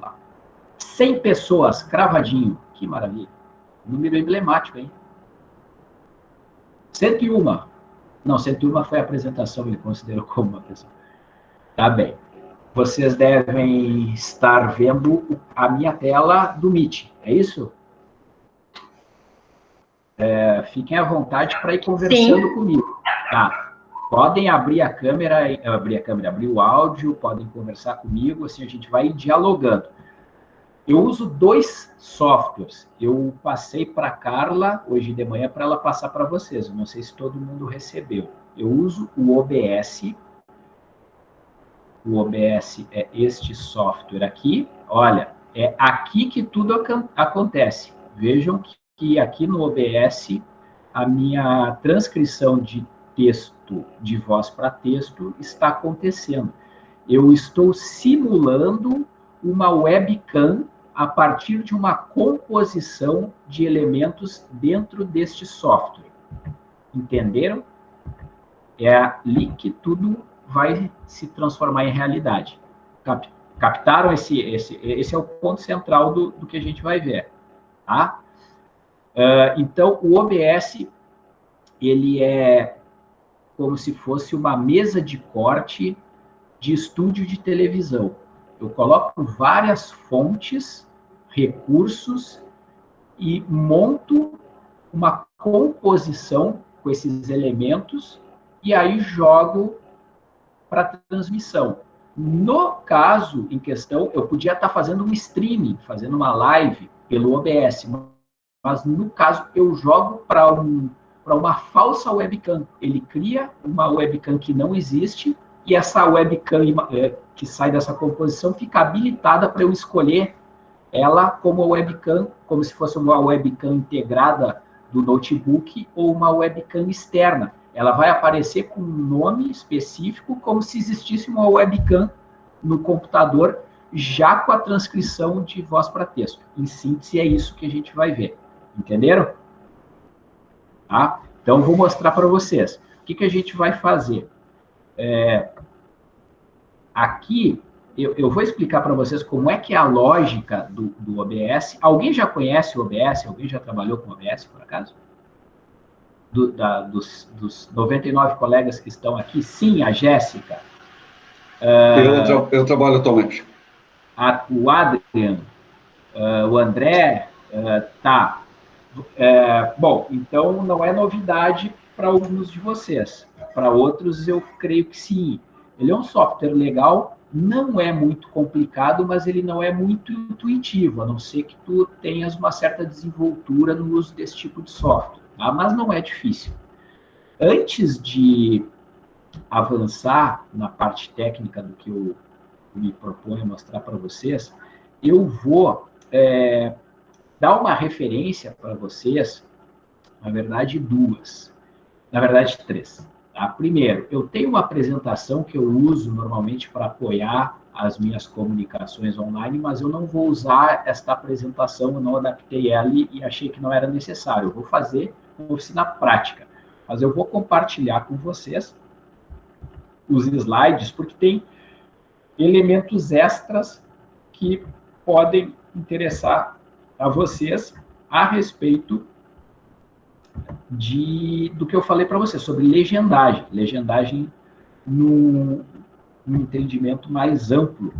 lá. 100 pessoas, cravadinho. Que maravilha. Número emblemático, hein? 101. Não, 101 foi a apresentação, ele considerou como uma pessoa. Tá bem. Vocês devem estar vendo a minha tela do Meet, é isso? É, fiquem à vontade para ir conversando Sim. comigo. Tá. Podem abrir a câmera, abrir a câmera, abrir o áudio, podem conversar comigo, assim a gente vai dialogando. Eu uso dois softwares. Eu passei para Carla hoje de manhã para ela passar para vocês. Eu não sei se todo mundo recebeu. Eu uso o OBS. O OBS é este software aqui. Olha, é aqui que tudo acontece. Vejam que aqui no OBS a minha transcrição de texto, de voz para texto, está acontecendo. Eu estou simulando uma webcam a partir de uma composição de elementos dentro deste software. Entenderam? É ali que tudo vai se transformar em realidade. Cap captaram esse, esse, esse é o ponto central do, do que a gente vai ver, tá? Uh, então, o OBS, ele é como se fosse uma mesa de corte de estúdio de televisão. Eu coloco várias fontes recursos e monto uma composição com esses elementos e aí jogo para transmissão. No caso em questão, eu podia estar fazendo um streaming, fazendo uma live pelo OBS, mas no caso eu jogo para um, uma falsa webcam. Ele cria uma webcam que não existe e essa webcam eh, que sai dessa composição fica habilitada para eu escolher ela como webcam, como se fosse uma webcam integrada do notebook ou uma webcam externa. Ela vai aparecer com um nome específico, como se existisse uma webcam no computador, já com a transcrição de voz para texto. Em síntese, é isso que a gente vai ver. Entenderam? Tá? Então, vou mostrar para vocês. O que, que a gente vai fazer? É, aqui, eu, eu vou explicar para vocês como é que é a lógica do, do OBS. Alguém já conhece o OBS? Alguém já trabalhou com o OBS, por acaso? Do, da, dos, dos 99 colegas que estão aqui? Sim, a Jéssica. Uh, eu, eu, trabalho atualmente. A, o Adriano, uh, o André, uh, tá. É, bom, então não é novidade para alguns de vocês. Para outros, eu creio que sim. Ele é um software legal não é muito complicado, mas ele não é muito intuitivo, a não ser que tu tenhas uma certa desenvoltura no uso desse tipo de software, tá? mas não é difícil. Antes de avançar na parte técnica do que eu me proponho mostrar para vocês, eu vou é, dar uma referência para vocês, na verdade duas, na verdade três. Tá? Primeiro, eu tenho uma apresentação que eu uso normalmente para apoiar as minhas comunicações online, mas eu não vou usar esta apresentação, eu não adaptei ela e achei que não era necessário. Eu vou fazer uma oficina prática, mas eu vou compartilhar com vocês os slides, porque tem elementos extras que podem interessar a vocês a respeito de, do que eu falei para você, sobre legendagem. Legendagem no entendimento mais amplo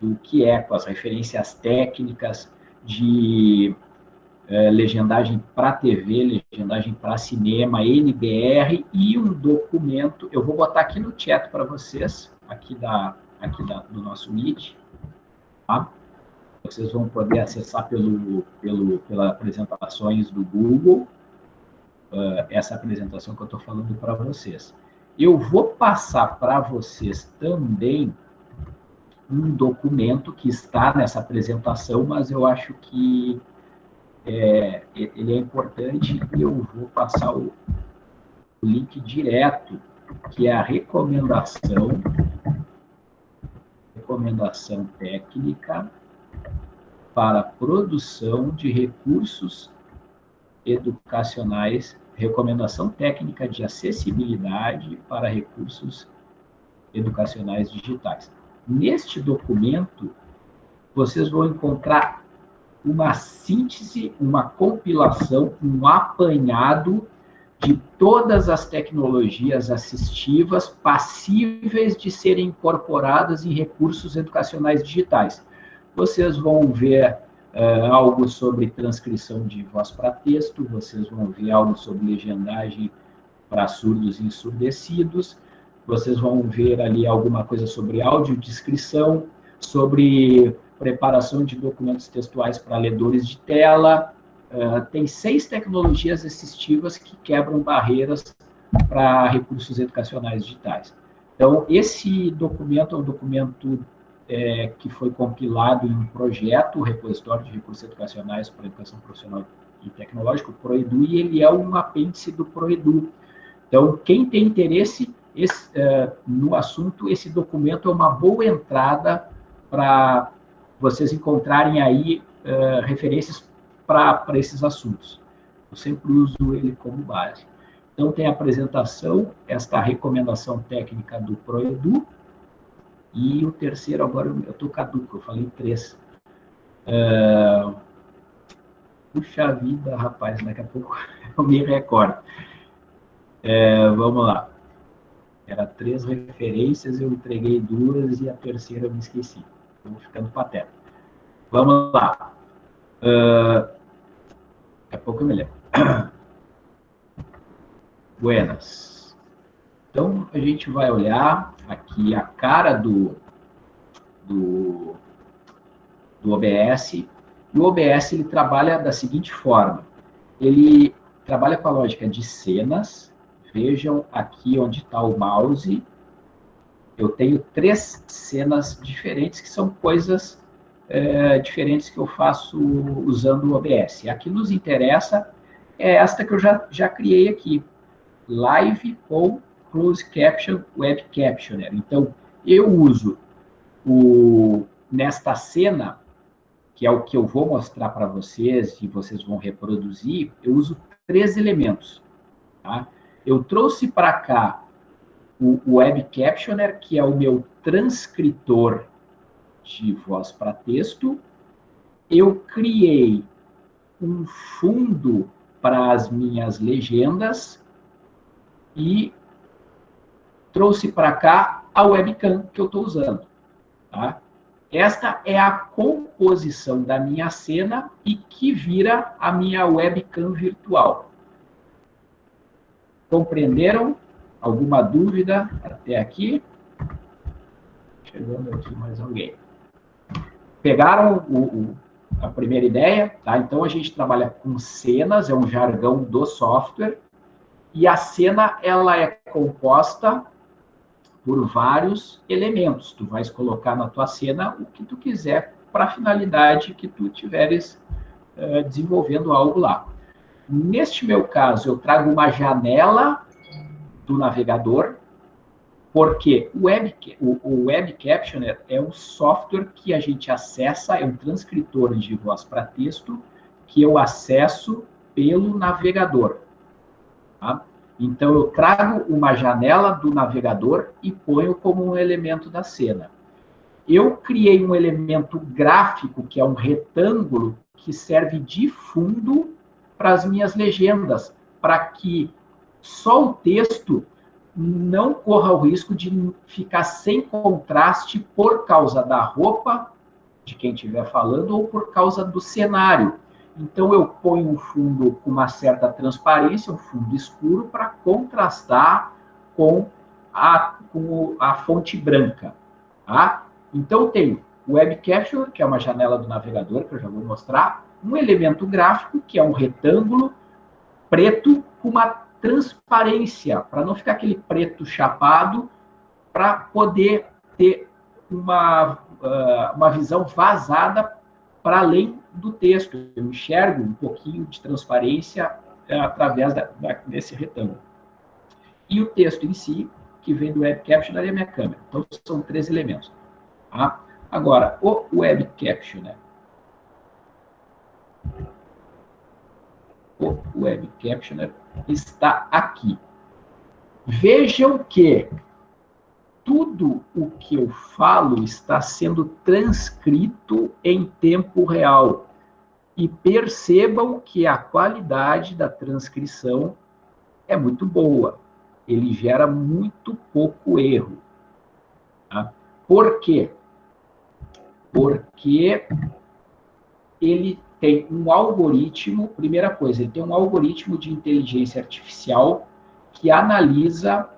do que é, com as referências técnicas de é, legendagem para TV, legendagem para cinema, NBR e um documento. Eu vou botar aqui no chat para vocês, aqui, da, aqui da, do nosso Meet. Tá? Vocês vão poder acessar pelo, pelo, pelas apresentações do Google uh, essa apresentação que eu estou falando para vocês. Eu vou passar para vocês também um documento que está nessa apresentação, mas eu acho que é, ele é importante e eu vou passar o, o link direto, que é a recomendação, recomendação técnica para produção de recursos educacionais recomendação técnica de acessibilidade para recursos educacionais digitais. Neste documento, vocês vão encontrar uma síntese, uma compilação, um apanhado de todas as tecnologias assistivas passíveis de serem incorporadas em recursos educacionais digitais. Vocês vão ver uh, algo sobre transcrição de voz para texto, vocês vão ver algo sobre legendagem para surdos e ensurdecidos, vocês vão ver ali alguma coisa sobre audiodescrição, sobre preparação de documentos textuais para ledores de tela. Uh, tem seis tecnologias assistivas que quebram barreiras para recursos educacionais digitais. Então, esse documento é um documento é, que foi compilado em um projeto, o Repositório de Recursos Educacionais para Educação Profissional e Tecnológica, o PROEDU, e ele é um apêndice do PROEDU. Então, quem tem interesse esse, uh, no assunto, esse documento é uma boa entrada para vocês encontrarem aí uh, referências para esses assuntos. Eu sempre uso ele como base. Então, tem a apresentação, esta recomendação técnica do ProEdu, e o terceiro, agora eu estou caduco, eu falei três. Uh, puxa vida, rapaz, daqui a pouco eu me recordo. Uh, vamos lá. Era três referências, eu entreguei duas e a terceira eu me esqueci. Estou ficando pateta. Vamos lá. Uh, daqui a pouco eu me lembro. Buenas. Então, a gente vai olhar aqui a cara do, do, do OBS. E o OBS ele trabalha da seguinte forma. Ele trabalha com a lógica de cenas. Vejam aqui onde está o mouse eu tenho três cenas diferentes que são coisas é, diferentes que eu faço usando o OBS. A que nos interessa é esta que eu já, já criei aqui, Live com Close Caption Web Captioner. Então, eu uso o, nesta cena, que é o que eu vou mostrar para vocês e vocês vão reproduzir, eu uso três elementos. Tá? Eu trouxe para cá o Web Captioner, que é o meu transcritor de voz para texto. Eu criei um fundo para as minhas legendas e trouxe para cá a webcam que eu estou usando. Tá? Esta é a composição da minha cena e que vira a minha webcam virtual. Compreenderam Alguma dúvida até aqui? Chegando aqui mais alguém. Pegaram o, o, a primeira ideia? Tá? Então, a gente trabalha com cenas, é um jargão do software, e a cena ela é composta por vários elementos. Tu vais colocar na tua cena o que tu quiser para a finalidade que tu tiveres uh, desenvolvendo algo lá. Neste meu caso, eu trago uma janela do navegador, porque o Web, o, o Web Captioner é um software que a gente acessa, é um transcritor de voz para texto, que eu acesso pelo navegador. Tá? Então, eu trago uma janela do navegador e ponho como um elemento da cena. Eu criei um elemento gráfico, que é um retângulo, que serve de fundo para as minhas legendas, para que só o texto não corra o risco de ficar sem contraste por causa da roupa de quem estiver falando ou por causa do cenário. Então, eu ponho um fundo com uma certa transparência, um fundo escuro, para contrastar com a, com a fonte branca. Tá? Então, eu tenho o Web Capture, que é uma janela do navegador, que eu já vou mostrar, um elemento gráfico, que é um retângulo preto com uma transparência, para não ficar aquele preto chapado, para poder ter uma, uh, uma visão vazada para além do texto. Eu enxergo um pouquinho de transparência uh, através da, da, desse retângulo. E o texto em si, que vem do Web Captioner, é a minha câmera. Então, são três elementos. Tá? Agora, o Web Captioner. O Web Captioner está aqui. Vejam que tudo o que eu falo está sendo transcrito em tempo real. E percebam que a qualidade da transcrição é muito boa. Ele gera muito pouco erro. Tá? Por quê? Porque ele tem um algoritmo, primeira coisa, ele tem um algoritmo de inteligência artificial que analisa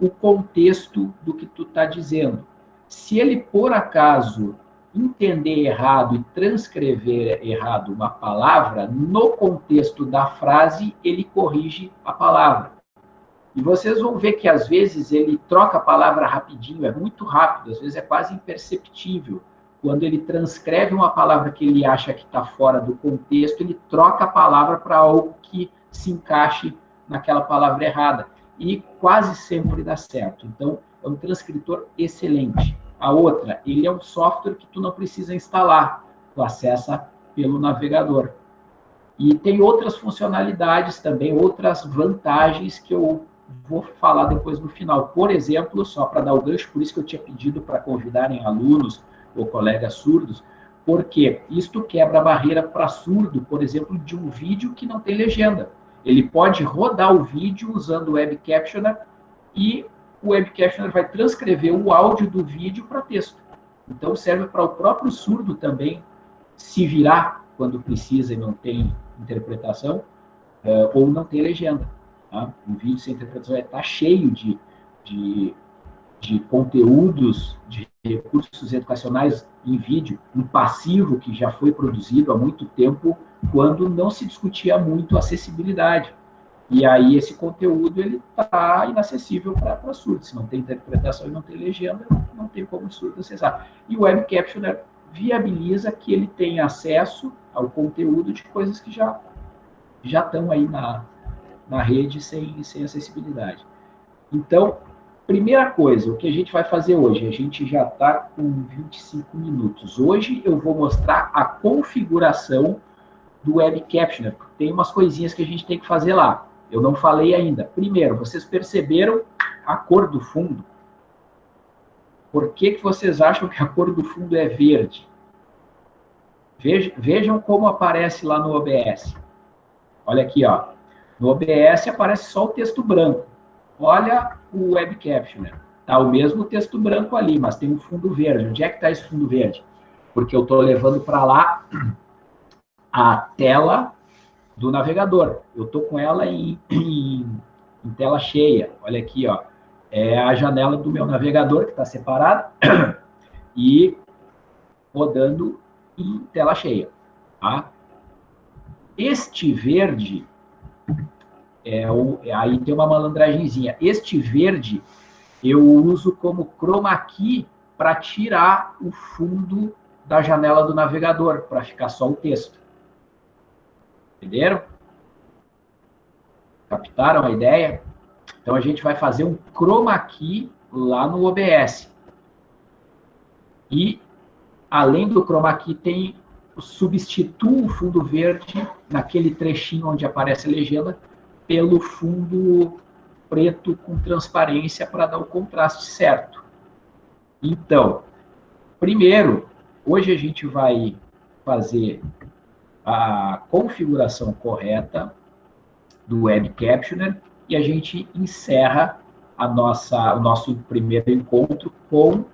o contexto do que tu está dizendo. Se ele, por acaso, entender errado e transcrever errado uma palavra, no contexto da frase, ele corrige a palavra. E vocês vão ver que, às vezes, ele troca a palavra rapidinho, é muito rápido, às vezes é quase imperceptível. Quando ele transcreve uma palavra que ele acha que está fora do contexto, ele troca a palavra para algo que se encaixe naquela palavra errada e quase sempre dá certo. Então, é um transcritor excelente. A outra, ele é um software que tu não precisa instalar, tu acessa pelo navegador. E tem outras funcionalidades também, outras vantagens que eu vou falar depois no final. Por exemplo, só para dar o gancho, por isso que eu tinha pedido para convidarem alunos ou colegas surdos, porque isto quebra a barreira para surdo, por exemplo, de um vídeo que não tem legenda. Ele pode rodar o vídeo usando o Web Captioner e o Web Captioner vai transcrever o áudio do vídeo para texto. Então serve para o próprio surdo também se virar quando precisa e não tem interpretação uh, ou não tem legenda. Tá? Um vídeo sem interpretação está cheio de, de, de conteúdos, de recursos educacionais em vídeo, um passivo que já foi produzido há muito tempo quando não se discutia muito acessibilidade. E aí esse conteúdo ele está inacessível para surdo. Se não tem interpretação e não tem legenda, não tem como surdo acessar. E o Web Captioner viabiliza que ele tenha acesso ao conteúdo de coisas que já já estão aí na, na rede sem, sem acessibilidade. Então, primeira coisa, o que a gente vai fazer hoje? A gente já está com 25 minutos. Hoje eu vou mostrar a configuração do Web Captioner. Tem umas coisinhas que a gente tem que fazer lá. Eu não falei ainda. Primeiro, vocês perceberam a cor do fundo? Por que, que vocês acham que a cor do fundo é verde? Vejam como aparece lá no OBS. Olha aqui, ó. No OBS aparece só o texto branco. Olha o Web Captioner. Tá o mesmo texto branco ali, mas tem um fundo verde. Onde é que está esse fundo verde? Porque eu estou levando para lá a tela do navegador. Eu estou com ela em, em, em, tela cheia. Olha aqui, ó. É a janela do meu navegador que está separada e rodando em tela cheia. Tá? Este verde é o, aí tem uma malandragenzinha. Este verde eu uso como chroma key para tirar o fundo da janela do navegador, para ficar só o texto. Entenderam? Captaram a ideia? Então, a gente vai fazer um chroma key lá no OBS. E, além do chroma key, tem substitua o fundo verde naquele trechinho onde aparece a legenda pelo fundo preto com transparência para dar o contraste certo. Então, primeiro, hoje a gente vai fazer a configuração correta do Web Captioner e a gente encerra a nossa, o nosso primeiro encontro com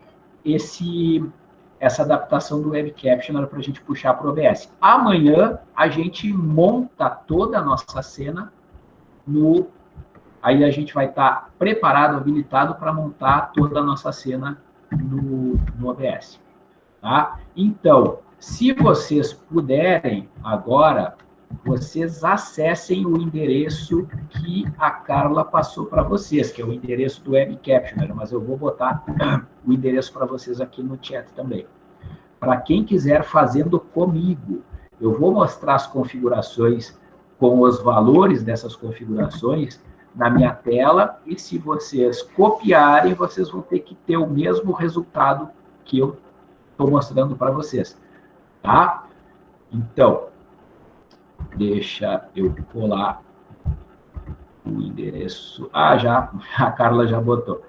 esse, essa adaptação do Web Captioner para a gente puxar para o OBS. Amanhã a gente monta toda a nossa cena no... Aí a gente vai estar tá preparado, habilitado para montar toda a nossa cena no, no OBS. Tá? Então, se vocês puderem agora, vocês acessem o endereço que a Carla passou para vocês, que é o endereço do Web Captioner, mas eu vou botar o endereço para vocês aqui no chat também. Para quem quiser fazendo comigo, eu vou mostrar as configurações com os valores dessas configurações na minha tela, e se vocês copiarem, vocês vão ter que ter o mesmo resultado que eu estou mostrando para vocês tá? Então, deixa eu colar o endereço. Ah, já, a Carla já botou.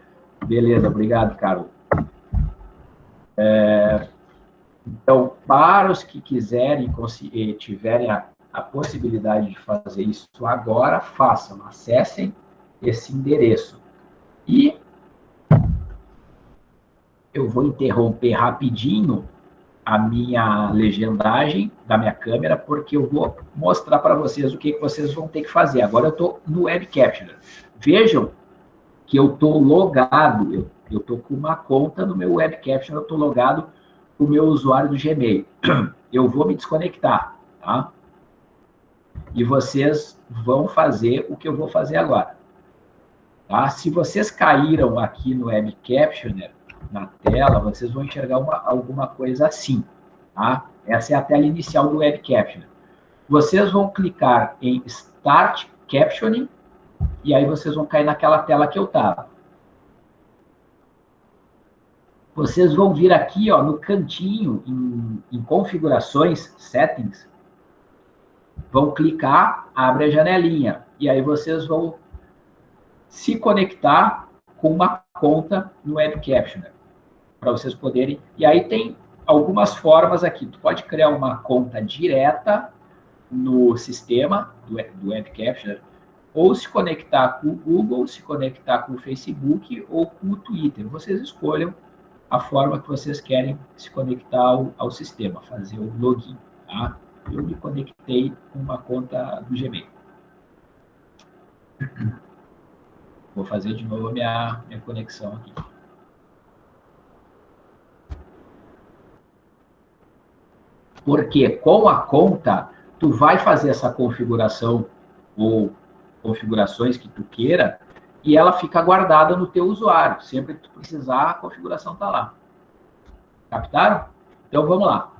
Beleza, obrigado, Carlos. É, então, para os que quiserem, eh, tiverem a, a possibilidade de fazer isso agora, façam, acessem esse endereço. E eu vou interromper rapidinho a minha legendagem da minha câmera, porque eu vou mostrar para vocês o que, que vocês vão ter que fazer. Agora eu estou no Web Capture. Vejam que eu estou logado, eu estou com uma conta no meu Web Capture, eu estou logado o meu usuário do Gmail. Eu vou me desconectar, tá? E vocês vão fazer o que eu vou fazer agora. Tá? Se vocês caíram aqui no Web Captioner, na tela, vocês vão enxergar uma, alguma coisa assim. Tá? Essa é a tela inicial do Web Captioner. Vocês vão clicar em Start Captioning, e aí vocês vão cair naquela tela que eu estava. Vocês vão vir aqui ó, no cantinho, em, em configurações, settings, vão clicar, abre a janelinha, e aí vocês vão se conectar com uma conta no Web Captioner, para vocês poderem... E aí tem algumas formas aqui. Tu pode criar uma conta direta no sistema do, do Web Captioner, ou se conectar com o Google, se conectar com o Facebook ou com o Twitter. Vocês escolham a forma que vocês querem se conectar ao, ao sistema, fazer o login. Tá? Eu me conectei com uma conta do Gmail. Vou fazer de novo a minha, minha conexão aqui. Porque com a conta, tu vai fazer essa configuração ou configurações que tu queira e ela fica guardada no teu usuário. Sempre que tu precisar, a configuração está lá. Captaram? Então, vamos lá.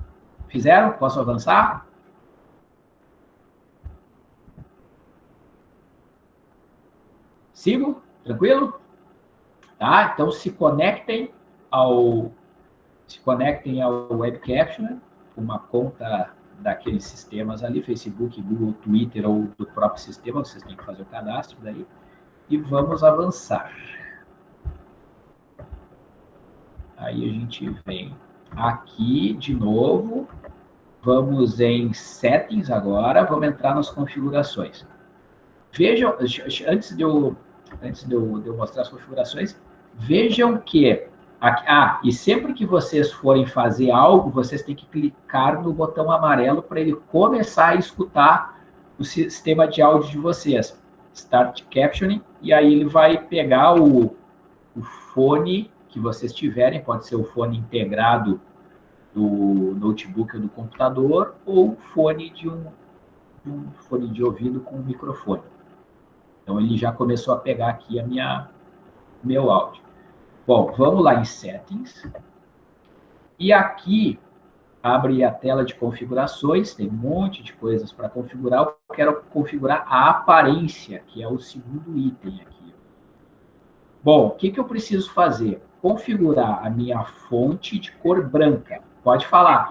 Fizeram? Posso avançar? Sigo? Tranquilo? Tá? Então, se conectem ao se conectem ao Web Captioner, uma conta daqueles sistemas ali, Facebook, Google, Twitter ou do próprio sistema, vocês têm que fazer o cadastro daí. E vamos avançar. Aí a gente vem aqui de novo, vamos em Settings agora, vamos entrar nas configurações. Vejam, antes de eu, antes de eu, de eu mostrar as configurações, vejam que ah, e sempre que vocês forem fazer algo, vocês têm que clicar no botão amarelo para ele começar a escutar o sistema de áudio de vocês. Start Captioning, e aí ele vai pegar o, o fone que vocês tiverem, pode ser o fone integrado do notebook ou do computador, ou fone de um, um fone de ouvido com um microfone. Então ele já começou a pegar aqui a minha meu áudio. Bom, vamos lá em Settings. E aqui abre a tela de configurações, tem um monte de coisas para configurar. Eu quero configurar a aparência, que é o segundo item aqui. Bom, o que, que eu preciso fazer? Configurar a minha fonte de cor branca. Pode falar.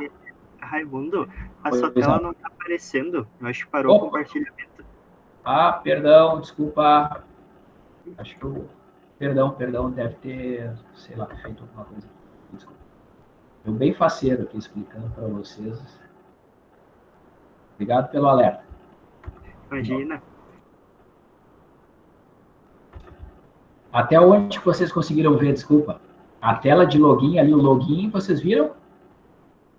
Raimundo, a sua tela não está aparecendo. Eu acho que parou Opa. o compartilhamento. Ah, perdão, desculpa. Acho que eu Perdão, perdão, deve ter, sei lá, feito alguma coisa. Desculpa. Eu bem faceiro aqui explicando para vocês. Obrigado pelo alerta. Imagina. Até onde vocês conseguiram ver, desculpa? A tela de login ali, o login, vocês viram?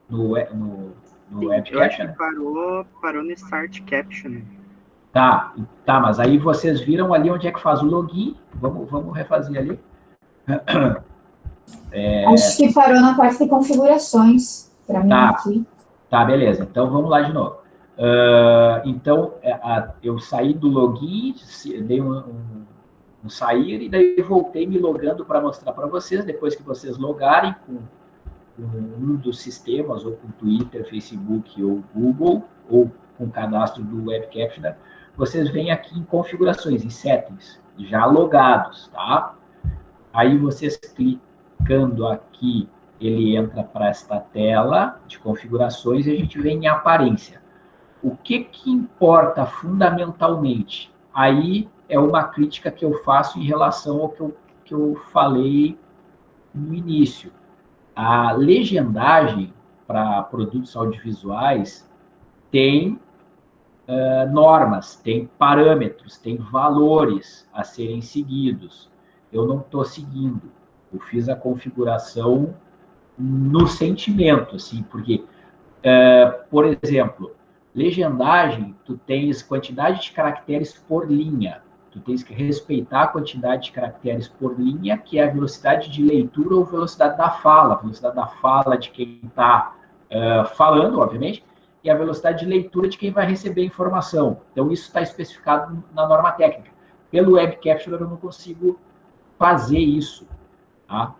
No, no, no Sim, web eu acho que parou, parou no Start Caption. Tá, tá, mas aí vocês viram ali onde é que faz o login. Vamos, vamos refazer ali. É... Acho que parou na parte de configurações, para mim tá. aqui. Tá, beleza. Então, vamos lá de novo. Uh, então, é, a, eu saí do login, dei um, um, um, sair, e daí voltei me logando para mostrar para vocês, depois que vocês logarem com, com um dos sistemas, ou com Twitter, Facebook ou Google, ou com cadastro do Web Captioner, vocês vêm aqui em configurações, em settings, já logados, tá? Aí vocês clicando aqui, ele entra para esta tela de configurações e a gente vem em aparência. O que que importa fundamentalmente? Aí é uma crítica que eu faço em relação ao que eu que eu falei no início. A legendagem para produtos audiovisuais tem uh, normas, tem parâmetros, tem valores a serem seguidos. Eu não estou seguindo. Eu fiz a configuração no sentimento, assim, porque, uh, por exemplo, legendagem, tu tens quantidade de caracteres por linha. Tu tens que respeitar a quantidade de caracteres por linha, que é a velocidade de leitura ou velocidade da fala. Velocidade da fala de quem está uh, falando, obviamente, e a velocidade de leitura de quem vai receber a informação. Então, isso está especificado na norma técnica. Pelo Web Capture, eu não consigo fazer isso, tá?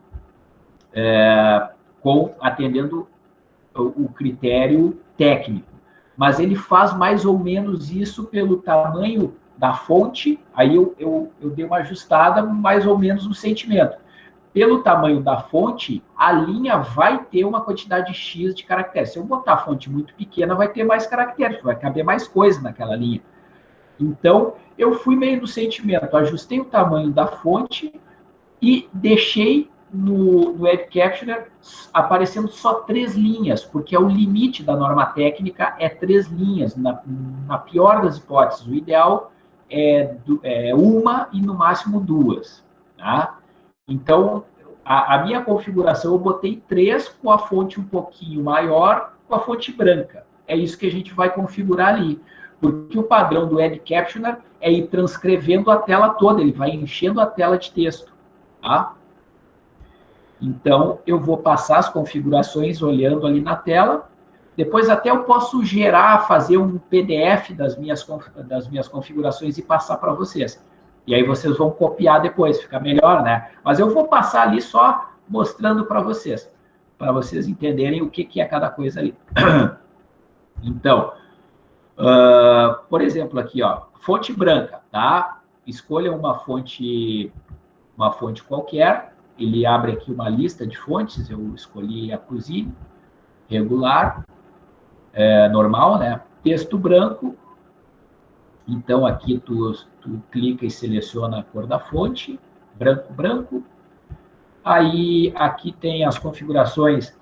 É, com, atendendo o, o critério técnico. Mas ele faz mais ou menos isso pelo tamanho da fonte, aí eu, eu, eu dei uma ajustada mais ou menos no sentimento pelo tamanho da fonte, a linha vai ter uma quantidade X de caracteres. Se eu botar a fonte muito pequena, vai ter mais caracteres, vai caber mais coisa naquela linha. Então, eu fui meio no sentimento, ajustei o tamanho da fonte e deixei no, no Web Captioner aparecendo só três linhas, porque é o limite da norma técnica é três linhas, na, na pior das hipóteses. O ideal é, é uma e no máximo duas, tá? Então, a, a, minha configuração eu botei três com a fonte um pouquinho maior, com a fonte branca. É isso que a gente vai configurar ali. Porque o padrão do Ed Captioner é ir transcrevendo a tela toda, ele vai enchendo a tela de texto. Tá? Então, eu vou passar as configurações olhando ali na tela. Depois até eu posso gerar, fazer um PDF das minhas, das minhas configurações e passar para vocês. E aí vocês vão copiar depois, fica melhor, né? Mas eu vou passar ali só mostrando para vocês, para vocês entenderem o que, que é cada coisa ali. Então, uh, por exemplo, aqui, ó, fonte branca, tá? Escolha uma fonte, uma fonte qualquer. Ele abre aqui uma lista de fontes. Eu escolhi a Cuisine, regular, é, normal, né? Texto branco, então, aqui tu, tu clica e seleciona a cor da fonte, branco, branco. Aí, aqui tem as configurações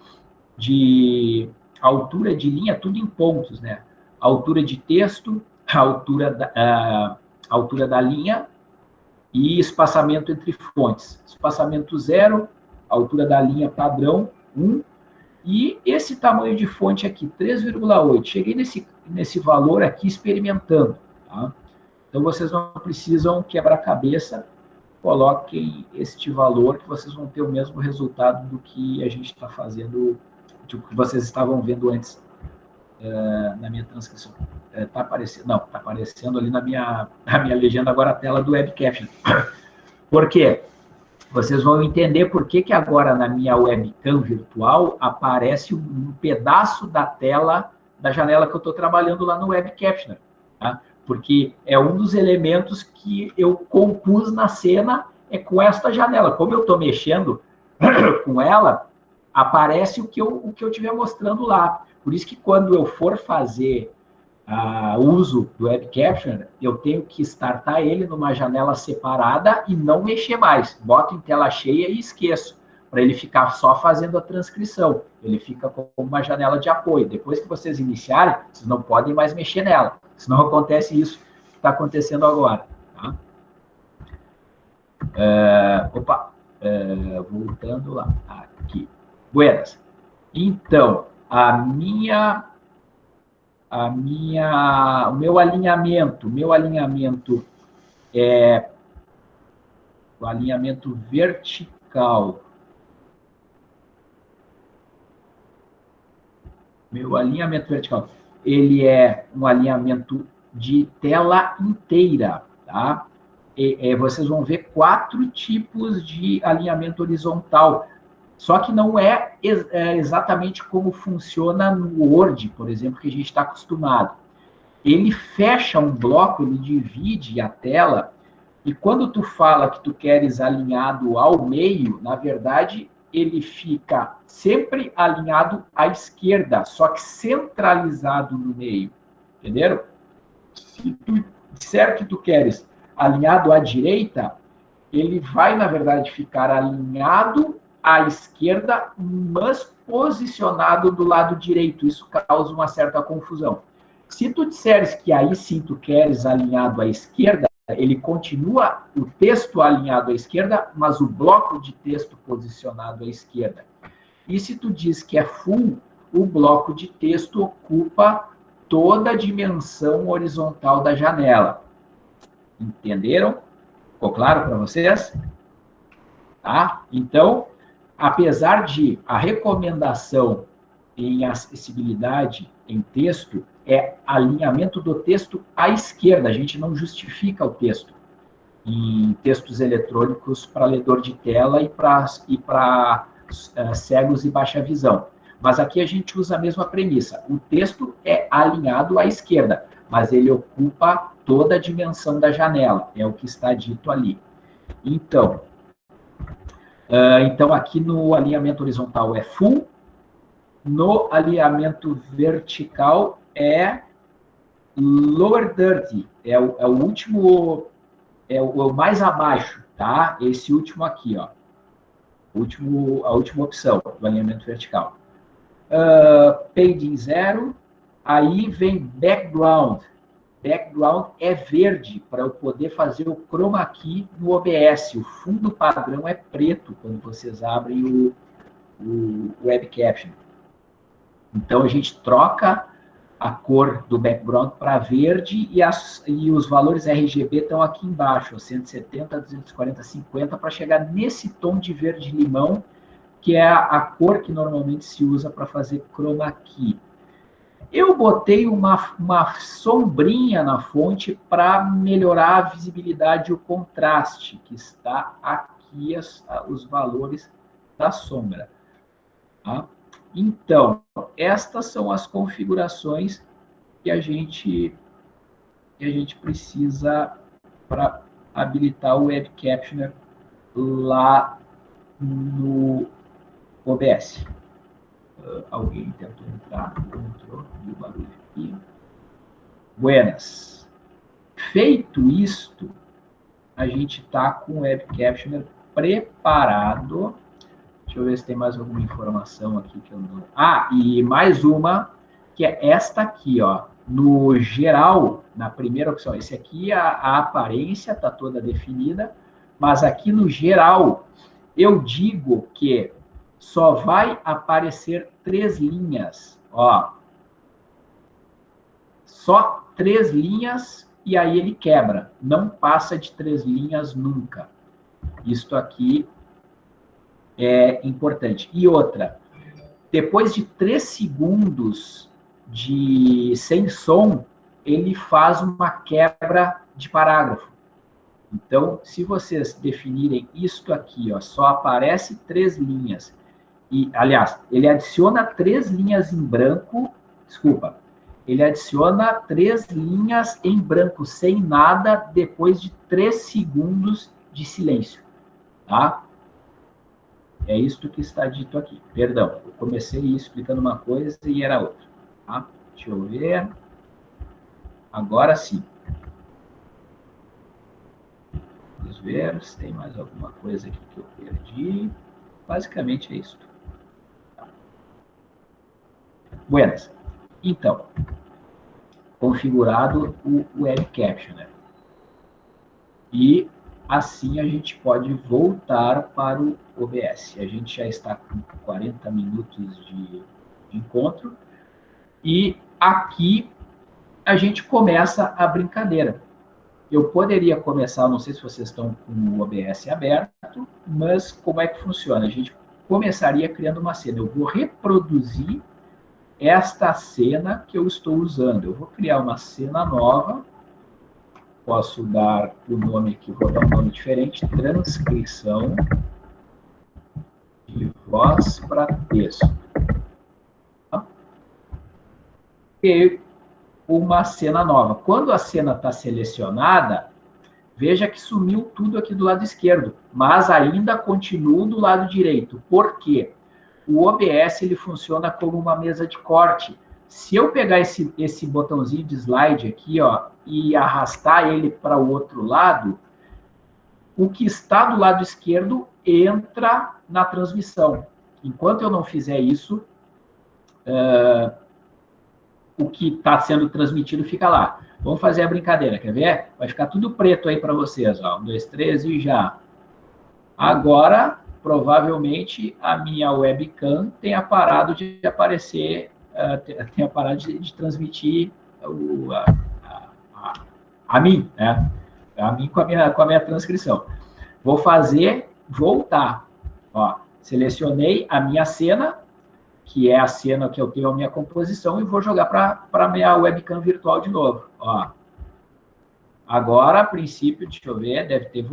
de altura de linha, tudo em pontos, né? Altura de texto, altura da, altura da linha e espaçamento entre fontes. Espaçamento zero, altura da linha padrão 1, e esse tamanho de fonte aqui, 3,8. Cheguei nesse, nesse valor aqui experimentando. Tá? Então, vocês não precisam quebrar cabeça, coloquem este valor que vocês vão ter o mesmo resultado do que a gente está fazendo, do que vocês estavam vendo antes é, na minha transcrição. Está tá aparecendo, não, está aparecendo ali na minha, na minha legenda agora a tela do webcam. Por quê? Vocês vão entender por que, que agora na minha webcam virtual aparece um pedaço da tela da janela que eu estou trabalhando lá no Web Captioner. Tá? Porque é um dos elementos que eu compus na cena é com esta janela. Como eu estou mexendo com ela, aparece o que eu o que eu estiver mostrando lá. Por isso que quando eu for fazer uh, uso do Web Capture, eu tenho que startar ele numa janela separada e não mexer mais. Boto em tela cheia e esqueço, para ele ficar só fazendo a transcrição. Ele fica com uma janela de apoio. Depois que vocês iniciarem, vocês não podem mais mexer nela. Senão acontece isso que está acontecendo agora. Tá? É, opa, é, voltando lá, aqui. Buenas. Então, a minha, a minha, o meu alinhamento, meu alinhamento é o alinhamento vertical. Meu alinhamento vertical ele é um alinhamento de tela inteira, tá? E, vocês vão ver quatro tipos de alinhamento horizontal, só que não é, ex é exatamente como funciona no Word, por exemplo, que a gente está acostumado. Ele fecha um bloco, ele divide a tela, e quando tu fala que tu queres alinhado ao meio, na verdade, ele fica sempre alinhado à esquerda, só que centralizado no meio. Entenderam? Se tu disser que tu queres alinhado à direita, ele vai, na verdade, ficar alinhado à esquerda, mas posicionado do lado direito. Isso causa uma certa confusão. Se tu disseres que aí sim tu queres alinhado à esquerda, ele continua o texto alinhado à esquerda, mas o bloco de texto posicionado à esquerda. E se tu diz que é full, o bloco de texto ocupa toda a dimensão horizontal da janela. Entenderam? Ficou claro para vocês? Tá? Então, apesar de a recomendação em acessibilidade em texto é alinhamento do texto à esquerda, a gente não justifica o texto em textos eletrônicos para ledor de tela e para e uh, cegos e baixa visão. Mas aqui a gente usa a mesma premissa. O texto é alinhado à esquerda, mas ele ocupa toda a dimensão da janela, é o que está dito ali. Então, uh, então aqui no alinhamento horizontal é full, no alinhamento vertical é lower dirty, é o, é o último, é o, é o, mais abaixo, tá? Esse último aqui, ó. Último, a última opção do alinhamento vertical. Uh, zero, aí vem background. Background é verde, para eu poder fazer o chroma key no OBS. O fundo padrão é preto, quando vocês abrem o, o web caption. Então, a gente troca a cor do background para verde e, as, e os valores RGB estão aqui embaixo, 170, 240, 50, para chegar nesse tom de verde-limão, que é a, a, cor que normalmente se usa para fazer chroma key. Eu botei uma, uma sombrinha na fonte para melhorar a visibilidade e o contraste, que está aqui as, os valores da sombra. Tá? Então, estas são as configurações que a gente, que a gente precisa para habilitar o Web Captioner lá no OBS. Uh, alguém tentou entrar, entrou, o barulho aqui. Buenas. Feito isto, a gente está com o Web Captioner preparado Deixa eu ver se tem mais alguma informação aqui que eu não. Ah, e mais uma, que é esta aqui, ó. No geral, na primeira opção, esse aqui, a, a aparência está toda definida, mas aqui no geral, eu digo que só vai aparecer três linhas, ó. Só três linhas e aí ele quebra. Não passa de três linhas nunca. Isto aqui é importante. E outra, depois de três segundos de sem som, ele faz uma quebra de parágrafo. Então, se vocês definirem isto aqui, ó, só aparece três linhas. E, aliás, ele adiciona três linhas em branco, desculpa, ele adiciona três linhas em branco, sem nada, depois de três segundos de silêncio, tá? É isto que está dito aqui. Perdão, eu comecei explicando uma coisa e era outra. Tá? Deixa eu ver. Agora sim. Vamos ver se tem mais alguma coisa aqui que eu perdi. Basicamente é isso. Tá. Buenas. Então, configurado o Web Captioner. E Assim, a gente pode voltar para o OBS. A gente já está com 40 minutos de, encontro. E aqui a gente começa a brincadeira. Eu poderia começar, não sei se vocês estão com o OBS aberto, mas como é que funciona? A gente começaria criando uma cena. Eu vou reproduzir esta cena que eu estou usando. Eu vou criar uma cena nova posso dar o nome aqui, vou dar um nome diferente, transcrição de voz para texto. E uma cena nova. Quando a cena está selecionada, veja que sumiu tudo aqui do lado esquerdo, mas ainda continua do lado direito. Por quê? O OBS ele funciona como uma mesa de corte. Se eu pegar esse, esse botãozinho de slide aqui, ó, e arrastar ele para o outro lado, o que está do lado esquerdo entra na transmissão. Enquanto eu não fizer isso, uh, o que está sendo transmitido fica lá. Vamos fazer a brincadeira, quer ver? Vai ficar tudo preto aí para vocês, ó. Um, dois, três e já. Agora, provavelmente, a minha webcam tenha parado de aparecer, uh, tenha parado de, de transmitir o, a, a, a, mim, né? A mim com a minha, com a minha transcrição. Vou fazer voltar. Ó, selecionei a minha cena, que é a cena que eu tenho a minha composição, e vou jogar para a minha webcam virtual de novo. Ó. Agora, a princípio, deixa eu ver, deve ter,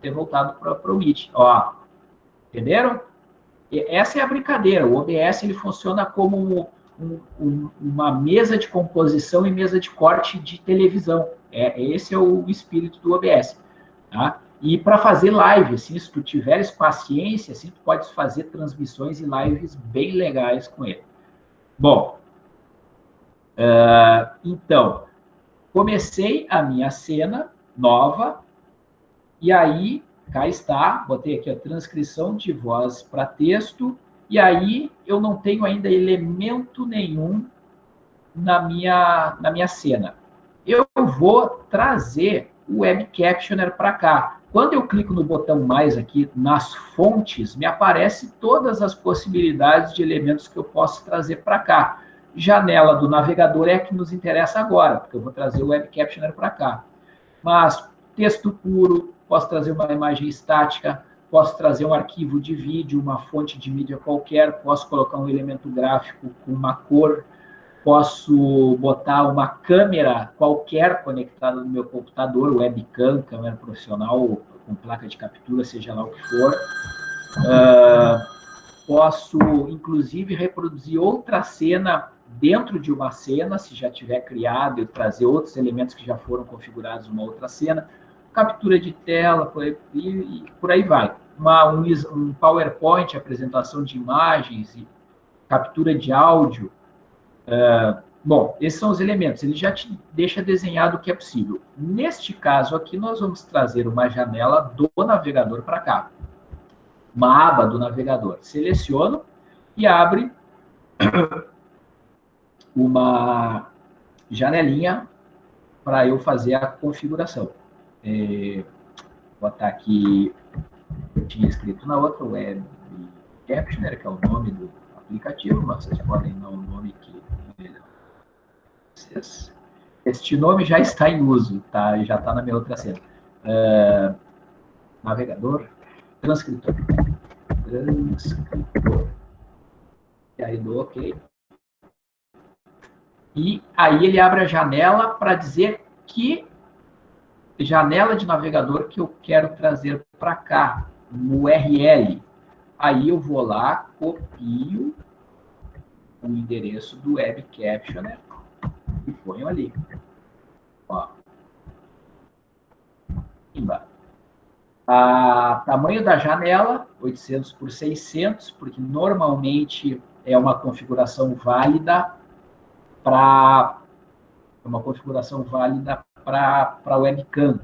ter voltado para o Meet. Ó. Entenderam? E essa é a brincadeira. O OBS ele funciona como um, um, uma mesa de composição e mesa de corte de televisão. É, esse é o espírito do OBS. Tá? E para fazer live, assim, se tu tiveres paciência, assim, tu podes fazer transmissões e lives bem legais com ele. Bom, uh, então, comecei a minha cena nova, e aí, cá está, botei aqui a transcrição de voz para texto, e aí eu não tenho ainda elemento nenhum na minha, na minha cena. Eu vou trazer o Web Captioner para cá. Quando eu clico no botão mais aqui nas fontes, me aparece todas as possibilidades de elementos que eu posso trazer para cá. Janela do navegador é a que nos interessa agora, porque eu vou trazer o Web Captioner para cá. Mas texto puro, posso trazer uma imagem estática, posso trazer um arquivo de vídeo, uma fonte de mídia qualquer, posso colocar um elemento gráfico com uma cor, posso botar uma câmera qualquer conectada no meu computador, webcam, câmera profissional, com placa de captura, seja lá o que for. Uh, posso, inclusive, reproduzir outra cena dentro de uma cena, se já tiver criado, e trazer outros elementos que já foram configurados numa outra cena. Captura de tela, por aí, e, por aí vai. Uma, um, um PowerPoint, apresentação de imagens e captura de áudio, Uh, bom, esses são os elementos, ele já te deixa desenhado o que é possível. Neste caso aqui, nós vamos trazer uma janela do navegador para cá. Uma aba do navegador. Seleciono e abre uma janelinha para eu fazer a configuração. É, botar aqui, eu tinha escrito na outra, Web Captioner, que é o nome do aplicativo, mas vocês podem dar um nome que este nome já está em uso, tá? Já está na minha outra cena. Uh, navegador, transcritor. Transcritor. E aí do OK. E aí ele abre a janela para dizer que janela de navegador que eu quero trazer para cá, no URL. Aí eu vou lá, copio o endereço do Web Captioner e ponho ali. Ó. Embaixo. A tamanho da janela, 800 por 600, porque normalmente é uma configuração válida para é uma configuração válida para webcam.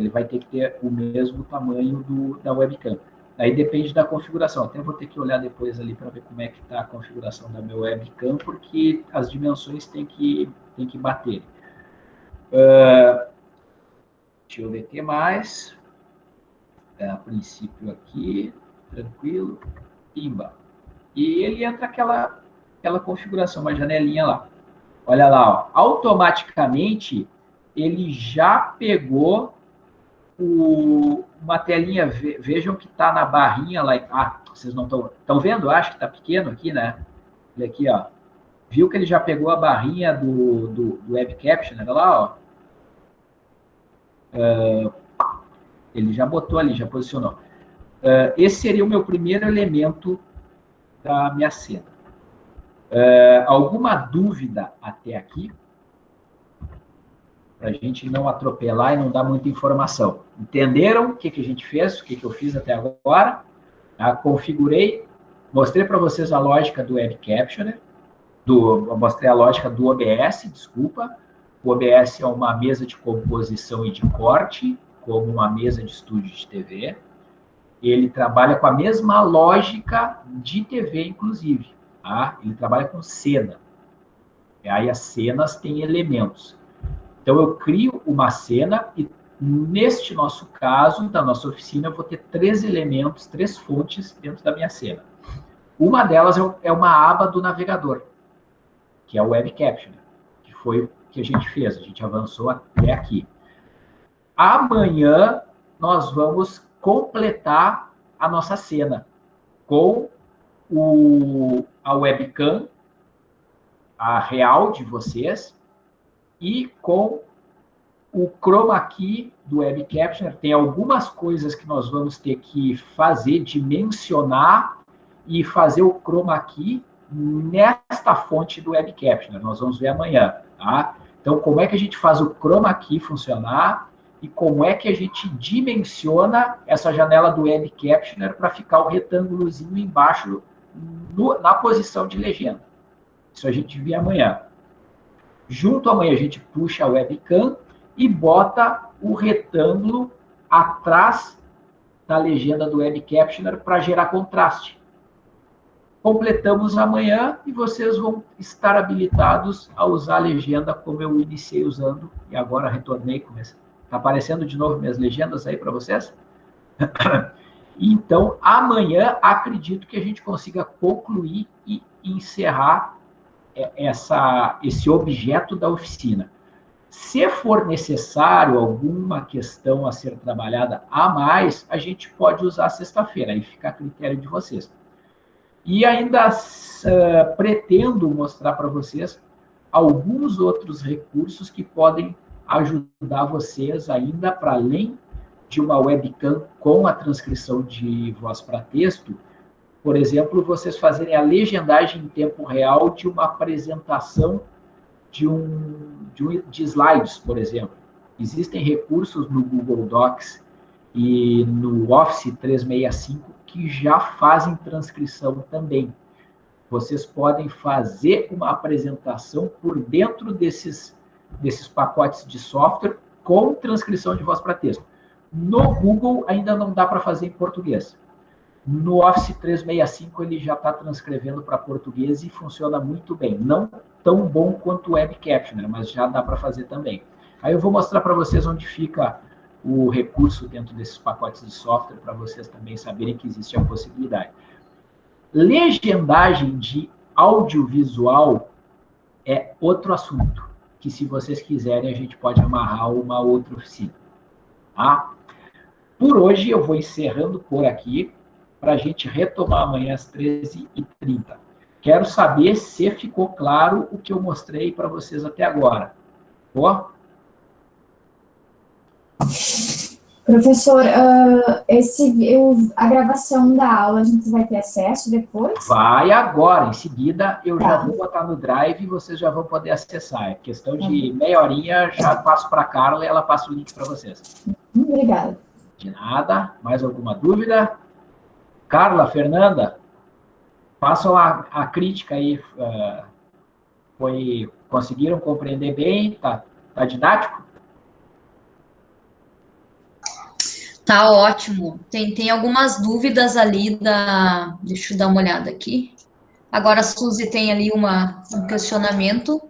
Ele vai ter que ter o mesmo tamanho do, da webcam. Aí depende da configuração. Até vou ter que olhar depois ali para ver como é que está a configuração da minha webcam, porque as dimensões têm que, têm que bater. Uh, deixa eu ver o que mais. É, a princípio aqui, tranquilo. Pimba. E ele entra aquela, aquela configuração, uma janelinha lá. Olha lá, ó. automaticamente ele já pegou o, uma telinha, vejam que está na barrinha lá. Ah, vocês não estão. Vendo? Acho que está pequeno aqui, né? Olha aqui, ó. Viu que ele já pegou a barrinha do, do, do Web Captioner lá, ó. Uh, ele já botou ali, já posicionou. Uh, esse seria o meu primeiro elemento da minha cena. Uh, alguma dúvida até aqui? Para a gente não atropelar e não dar muita informação. Entenderam o que, que a gente fez, o que, que eu fiz até agora? Tá? Configurei, mostrei para vocês a lógica do Web Captioner, do, mostrei a lógica do OBS, desculpa. O OBS é uma mesa de composição e de corte, como uma mesa de estúdio de TV. Ele trabalha com a mesma lógica de TV, inclusive. Tá? Ele trabalha com cena. E aí as cenas têm elementos. Então eu crio uma cena e neste nosso caso, da nossa oficina, eu vou ter três elementos, três fontes dentro da minha cena. Uma delas é, é uma aba do navegador, que é o Web Caption, que foi o que a gente fez, a gente avançou até aqui. Amanhã nós vamos completar a nossa cena com o, a webcam, a real de vocês, e com o chroma key do Web Captioner. Tem algumas coisas que nós vamos ter que fazer, dimensionar e fazer o chroma key nesta fonte do Web Captioner. Nós vamos ver amanhã, tá? Então, como é que a gente faz o chroma key funcionar e como é que a gente dimensiona essa janela do Web Captioner para ficar o retângulozinho embaixo no, na posição de legenda. Isso a gente vê amanhã. Junto amanhã a gente puxa a webcam e bota o retângulo atrás da legenda do Web Captioner para gerar contraste. Completamos amanhã e vocês vão estar habilitados a usar a legenda como eu iniciei usando e agora retornei. Está aparecendo de novo minhas legendas aí para vocês? Então, amanhã, acredito que a gente consiga concluir e encerrar essa, esse objeto da oficina. Se for necessário alguma questão a ser trabalhada a mais, a gente pode usar sexta-feira, aí fica a critério de vocês. E ainda uh, pretendo mostrar para vocês alguns outros recursos que podem ajudar vocês ainda para além de uma webcam com a transcrição de voz para texto, por exemplo, vocês fazerem a legendagem em tempo real de uma apresentação de, um, de, um, de slides, por exemplo. Existem recursos no Google Docs e no Office 365 que já fazem transcrição também. Vocês podem fazer uma apresentação por dentro desses, desses pacotes de software com transcrição de voz para texto. No Google ainda não dá para fazer em português. No Office 365 ele já está transcrevendo para português e funciona muito bem. Não tão bom quanto o Web Captioner, mas já dá para fazer também. Aí eu vou mostrar para vocês onde fica o recurso dentro desses pacotes de software para vocês também saberem que existe a possibilidade. Legendagem de audiovisual é outro assunto, que se vocês quiserem a gente pode amarrar uma outra oficina. Tá? Por hoje eu vou encerrando por aqui, para a gente retomar amanhã às 13h30. Quero saber se ficou claro o que eu mostrei para vocês até agora. Boa? Professor, uh, esse, eu, a gravação da aula a gente vai ter acesso depois? Vai agora, em seguida eu tá. já vou botar no Drive e vocês já vão poder acessar. É questão de meia horinha, já passo para a Carla e ela passa o link para vocês. Obrigada. De nada. Mais alguma dúvida? Carla, Fernanda, façam a, a crítica aí. Uh, foi, conseguiram compreender bem? Tá, tá didático? Tá ótimo. Tem, tem algumas dúvidas ali da. Deixa eu dar uma olhada aqui. Agora a Suzy tem ali uma, um questionamento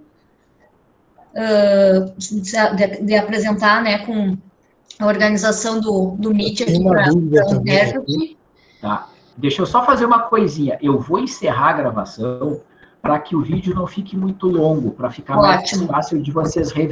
uh, de, de, apresentar, né, com a organização do, do Meet aqui para o. Tá. Deixa eu só fazer uma coisinha. Eu vou encerrar a gravação para que o vídeo não fique muito longo, para ficar Ótimo. mais fácil de vocês reverem.